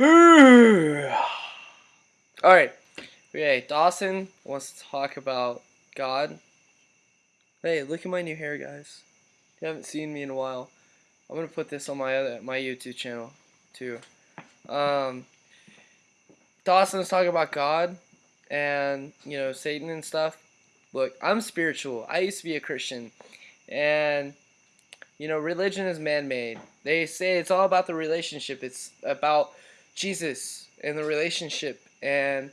Alright. Okay, Dawson wants to talk about God. Hey, look at my new hair, guys. You haven't seen me in a while. I'm gonna put this on my other my YouTube channel too. Um, Dawson's talking about God and you know Satan and stuff. Look, I'm spiritual. I used to be a Christian, and you know religion is man-made. They say it's all about the relationship. It's about Jesus and the relationship, and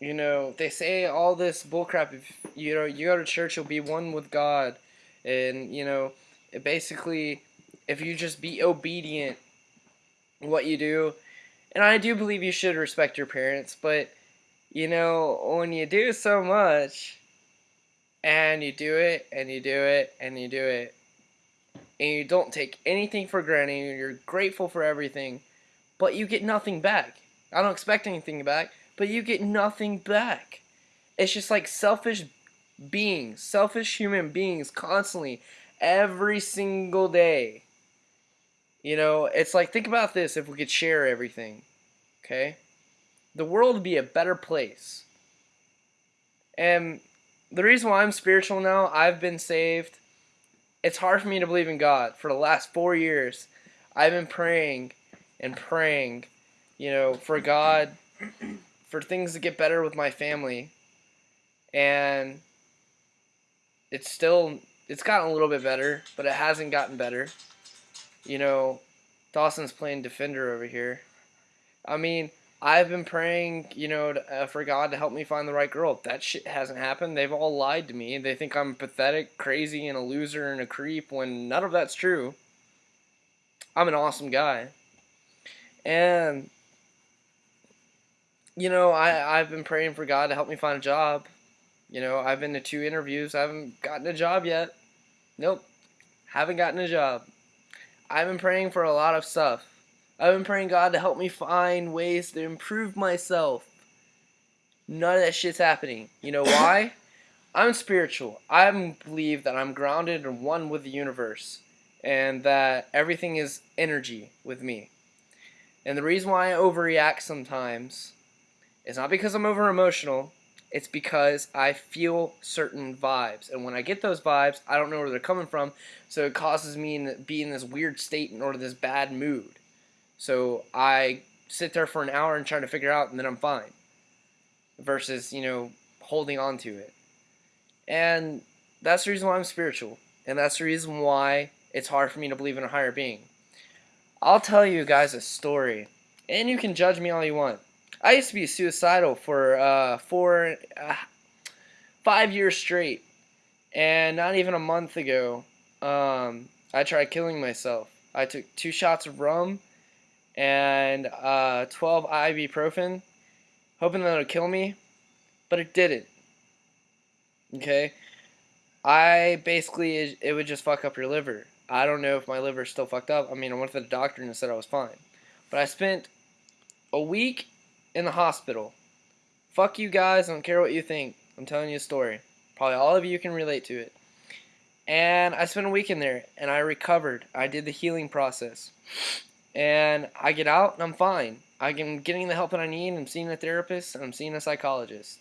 you know they say all this bullcrap. If you know you go to church, you'll be one with God, and you know basically if you just be obedient what you do and I do believe you should respect your parents but you know when you do so much and you do it and you do it and you do it and you don't take anything for granted you're grateful for everything but you get nothing back I don't expect anything back but you get nothing back it's just like selfish beings selfish human beings constantly every single day. You know, it's like, think about this if we could share everything, okay? The world would be a better place. And the reason why I'm spiritual now, I've been saved. It's hard for me to believe in God. For the last four years, I've been praying and praying, you know, for God, for things to get better with my family. And it's still it's gotten a little bit better, but it hasn't gotten better. You know, Dawson's playing defender over here. I mean, I've been praying, you know, to, uh, for God to help me find the right girl. That shit hasn't happened. They've all lied to me. They think I'm pathetic, crazy, and a loser and a creep when none of that's true. I'm an awesome guy. And, you know, I, I've been praying for God to help me find a job. You know, I've been to two interviews. I haven't gotten a job yet. Nope. Haven't gotten a job. I've been praying for a lot of stuff. I've been praying God to help me find ways to improve myself. None of that shit's happening. You know why? I'm spiritual. I believe that I'm grounded and one with the universe. And that everything is energy with me. And the reason why I overreact sometimes is not because I'm over emotional. It's because I feel certain vibes. And when I get those vibes, I don't know where they're coming from. So it causes me to be in this weird state or this bad mood. So I sit there for an hour and try to figure out and then I'm fine. Versus, you know, holding on to it. And that's the reason why I'm spiritual. And that's the reason why it's hard for me to believe in a higher being. I'll tell you guys a story. And you can judge me all you want. I used to be suicidal for uh, four, uh, five years straight, and not even a month ago, um, I tried killing myself. I took two shots of rum and uh, 12 ibuprofen, hoping that it would kill me, but it didn't. Okay, I basically it would just fuck up your liver. I don't know if my liver's still fucked up. I mean, I went to the doctor and said I was fine, but I spent a week in the hospital. Fuck you guys, I don't care what you think. I'm telling you a story. Probably all of you can relate to it. And I spent a week in there and I recovered. I did the healing process. And I get out and I'm fine. I'm getting the help that I need. I'm seeing a therapist and I'm seeing a psychologist.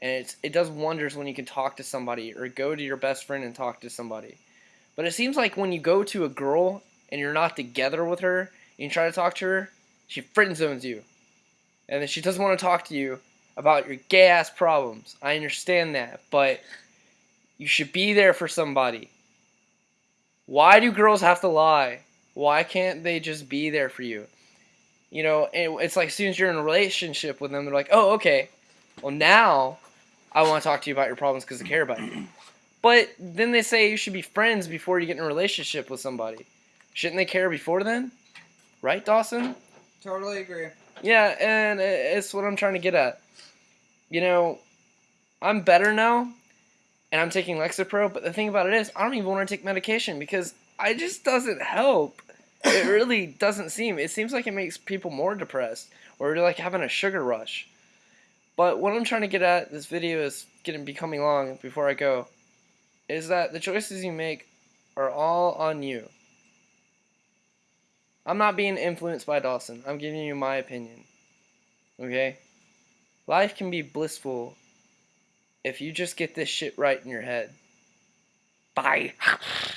And it's, it does wonders when you can talk to somebody or go to your best friend and talk to somebody. But it seems like when you go to a girl and you're not together with her and you try to talk to her, she friend zones you and then she doesn't want to talk to you about your gay ass problems. I understand that, but you should be there for somebody. Why do girls have to lie? Why can't they just be there for you? You know, it's like as soon as you're in a relationship with them, they're like, oh, okay. Well, now I want to talk to you about your problems because I care about you. But then they say you should be friends before you get in a relationship with somebody. Shouldn't they care before then? Right, Dawson? Totally agree. Yeah, and it's what I'm trying to get at. You know, I'm better now, and I'm taking Lexapro, but the thing about it is, I don't even want to take medication because it just doesn't help. It really doesn't seem. It seems like it makes people more depressed, or like having a sugar rush. But what I'm trying to get at, this video is getting becoming long before I go, is that the choices you make are all on you. I'm not being influenced by Dawson. I'm giving you my opinion. Okay? Life can be blissful if you just get this shit right in your head. Bye.